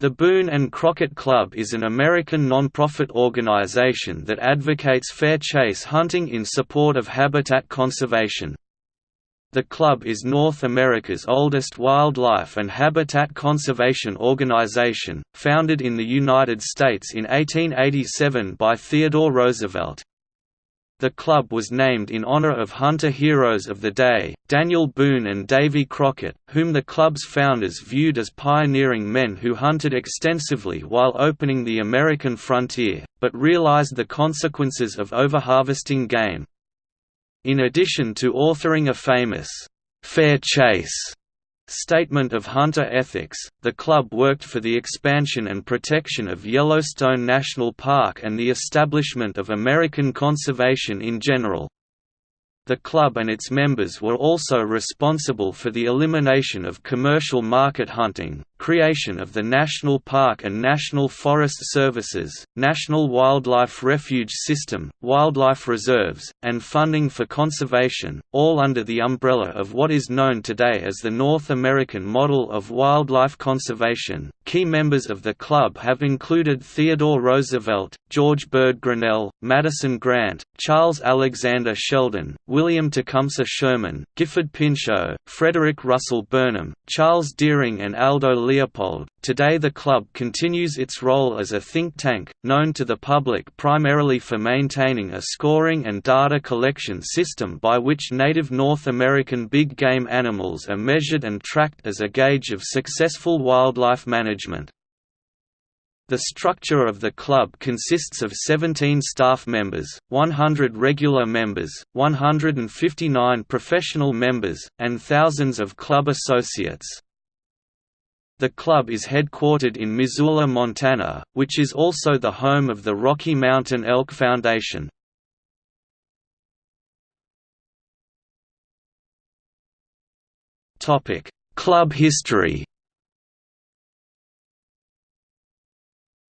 The Boone and Crockett Club is an American nonprofit organization that advocates fair chase hunting in support of habitat conservation. The club is North America's oldest wildlife and habitat conservation organization, founded in the United States in 1887 by Theodore Roosevelt. The club was named in honor of hunter heroes of the day, Daniel Boone and Davy Crockett, whom the club's founders viewed as pioneering men who hunted extensively while opening the American frontier, but realized the consequences of overharvesting game. In addition to authoring a famous, "'Fair Chase' Statement of Hunter Ethics, the club worked for the expansion and protection of Yellowstone National Park and the establishment of American conservation in general. The club and its members were also responsible for the elimination of commercial market hunting, creation of the National Park and National Forest Services, National Wildlife Refuge System, wildlife reserves, and funding for conservation, all under the umbrella of what is known today as the North American Model of Wildlife Conservation. Key members of the club have included Theodore Roosevelt, George Bird Grinnell, Madison Grant, Charles Alexander Sheldon, William Tecumseh Sherman, Gifford Pinchot, Frederick Russell Burnham, Charles Deering and Aldo Leopold. Today the club continues its role as a think tank, known to the public primarily for maintaining a scoring and data collection system by which native North American big game animals are measured and tracked as a gauge of successful wildlife management. The structure of the club consists of 17 staff members, 100 regular members, 159 professional members, and thousands of club associates. The club is headquartered in Missoula, Montana, which is also the home of the Rocky Mountain Elk Foundation. Topic: Club history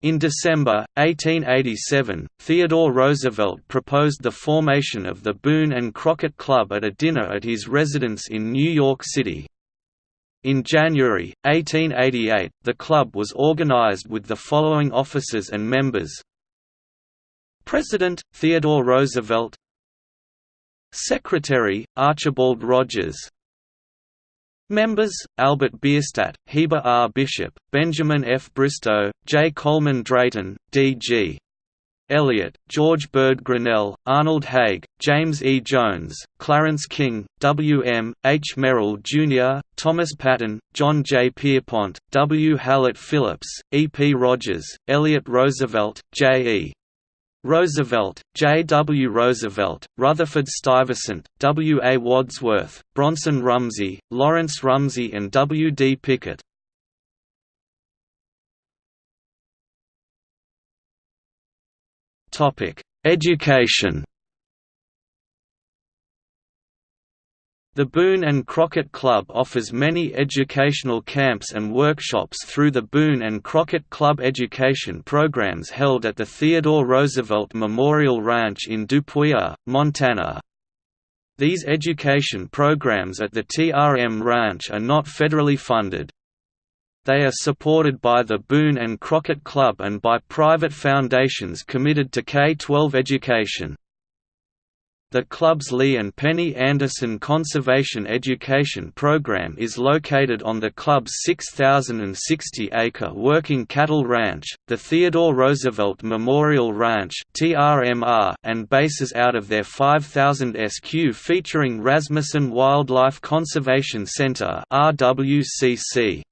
In December, 1887, Theodore Roosevelt proposed the formation of the Boone and Crockett Club at a dinner at his residence in New York City. In January, 1888, the club was organized with the following officers and members President, Theodore Roosevelt Secretary, Archibald Rogers Members, Albert Bierstadt, Heber R. Bishop, Benjamin F. Bristow, J. Coleman Drayton, D.G. Eliot, George Bird Grinnell, Arnold Hague, James E. Jones, Clarence King, W. M., H. Merrill, Jr., Thomas Patton, John J. Pierpont, W. Hallett Phillips, E. P. Rogers, Elliott Roosevelt, J. E. Roosevelt, J. W. Roosevelt, Rutherford Stuyvesant, W. A. Wadsworth, Bronson Rumsey, Lawrence Rumsey and W. D. Pickett. Education The Boone and Crockett Club offers many educational camps and workshops through the Boone and Crockett Club education programs held at the Theodore Roosevelt Memorial Ranch in Dupuyer, Montana. These education programs at the TRM Ranch are not federally funded. They are supported by the Boone and Crockett Club and by private foundations committed to K-12 education. The club's Lee and Penny Anderson Conservation Education Program is located on the club's 6,060-acre working cattle ranch, the Theodore Roosevelt Memorial Ranch and bases out of their 5,000 SQ featuring Rasmuson Wildlife Conservation Center RWCC.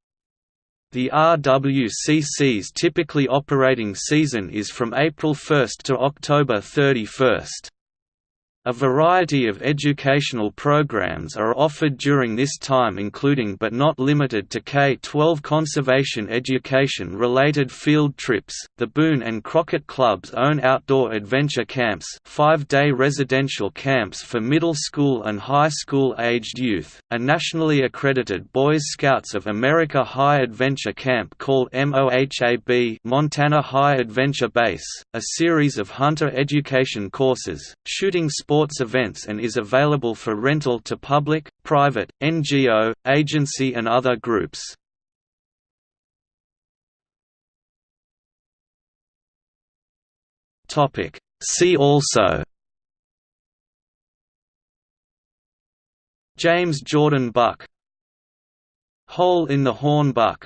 The RWCC's typically operating season is from April 1 to October 31. A variety of educational programs are offered during this time including but not limited to K-12 conservation education related field trips, the Boone and Crockett Club's own outdoor adventure camps 5-day residential camps for middle school and high school aged youth, a nationally accredited Boys Scouts of America High Adventure Camp called MOHAB Montana High Adventure Base, a series of hunter education courses, shooting sports sports events and is available for rental to public, private, NGO, agency and other groups. See also James Jordan Buck Hole in the Horn Buck